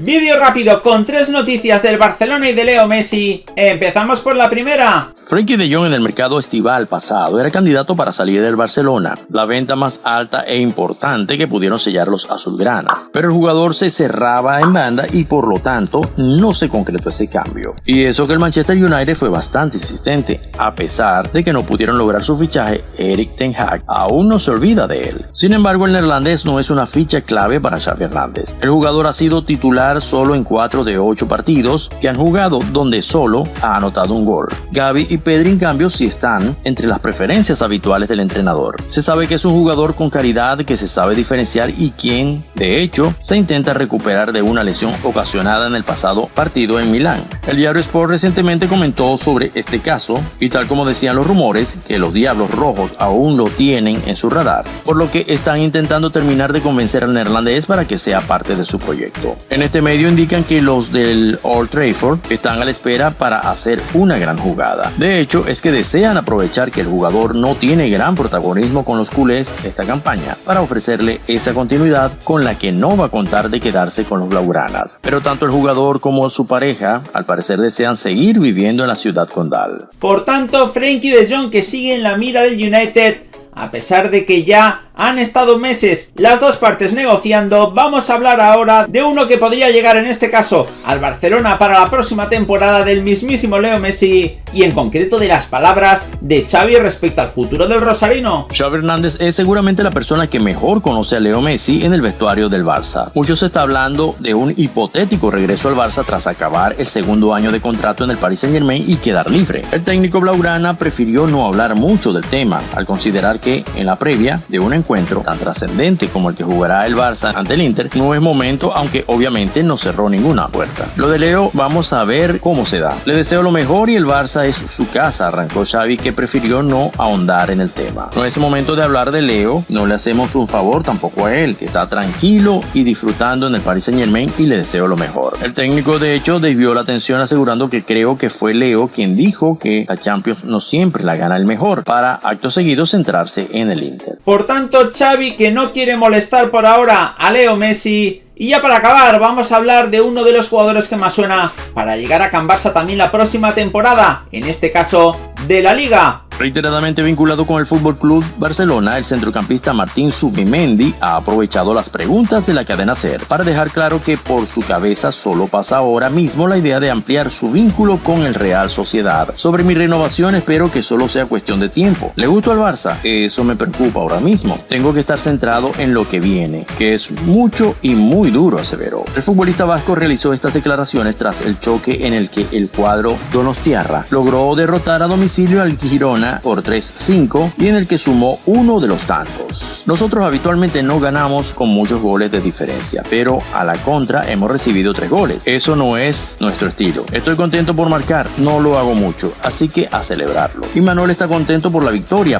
Vídeo rápido con tres noticias del Barcelona y de Leo Messi. Empezamos por la primera. Frankie de Jong en el mercado estival pasado era candidato para salir del Barcelona, la venta más alta e importante que pudieron sellar los azulgranas. Pero el jugador se cerraba en banda y por lo tanto no se concretó ese cambio. Y eso que el Manchester United fue bastante insistente, a pesar de que no pudieron lograr su fichaje, Eric Ten Hag aún no se olvida de él. Sin embargo, el neerlandés no es una ficha clave para Xavi Hernández. El jugador ha sido titular solo en 4 de 8 partidos que han jugado donde solo ha anotado un gol. Gaby y Pedri en cambio sí están entre las preferencias habituales del entrenador. Se sabe que es un jugador con caridad que se sabe diferenciar y quien, de hecho, se intenta recuperar de una lesión ocasionada en el pasado partido en Milán. El diario Sport recientemente comentó sobre este caso y tal como decían los rumores, que los Diablos Rojos aún lo tienen en su radar, por lo que están intentando terminar de convencer al neerlandés para que sea parte de su proyecto. En este medio indican que los del Old Trafford están a la espera para hacer una gran jugada. Hecho, es que desean aprovechar que el jugador no tiene gran protagonismo con los culés esta campaña para ofrecerle esa continuidad con la que no va a contar de quedarse con los blaugranas. Pero tanto el jugador como su pareja al parecer desean seguir viviendo en la ciudad condal. Por tanto, Frankie de Jong que sigue en la mira del United a pesar de que ya han estado meses las dos partes negociando, vamos a hablar ahora de uno que podría llegar en este caso al Barcelona para la próxima temporada del mismísimo Leo Messi y en concreto de las palabras de Xavi respecto al futuro del Rosarino. Xavi Hernández es seguramente la persona que mejor conoce a Leo Messi en el vestuario del Barça. Mucho se está hablando de un hipotético regreso al Barça tras acabar el segundo año de contrato en el Paris Saint Germain y quedar libre. El técnico Blaugrana prefirió no hablar mucho del tema, al considerar que en la previa de un encuentro encuentro tan trascendente como el que jugará el Barça ante el Inter, no es momento, aunque obviamente no cerró ninguna puerta. Lo de Leo, vamos a ver cómo se da. Le deseo lo mejor y el Barça es su casa, arrancó Xavi que prefirió no ahondar en el tema. No es momento de hablar de Leo, no le hacemos un favor tampoco a él, que está tranquilo y disfrutando en el Paris Saint Germain y le deseo lo mejor. El técnico de hecho desvió la atención asegurando que creo que fue Leo quien dijo que la Champions no siempre la gana el mejor, para acto seguido centrarse en el Inter. Por tanto, Xavi que no quiere molestar por ahora a Leo Messi. Y ya para acabar, vamos a hablar de uno de los jugadores que más suena para llegar a Can también la próxima temporada, en este caso de la Liga. Reiteradamente vinculado con el Fútbol Club Barcelona, el centrocampista Martín Subimendi ha aprovechado las preguntas de la cadena SER para dejar claro que por su cabeza solo pasa ahora mismo la idea de ampliar su vínculo con el Real Sociedad. Sobre mi renovación espero que solo sea cuestión de tiempo. ¿Le gusto al Barça? Eso me preocupa ahora mismo. Tengo que estar centrado en lo que viene, que es mucho y muy duro, aseveró. El futbolista vasco realizó estas declaraciones tras el choque en el que el cuadro Donostiarra logró derrotar a domicilio al Girona por 3-5 y en el que sumó uno de los tantos. Nosotros habitualmente no ganamos con muchos goles de diferencia, pero a la contra hemos recibido tres goles. Eso no es nuestro estilo. Estoy contento por marcar, no lo hago mucho, así que a celebrarlo. Y Manuel está contento por la victoria,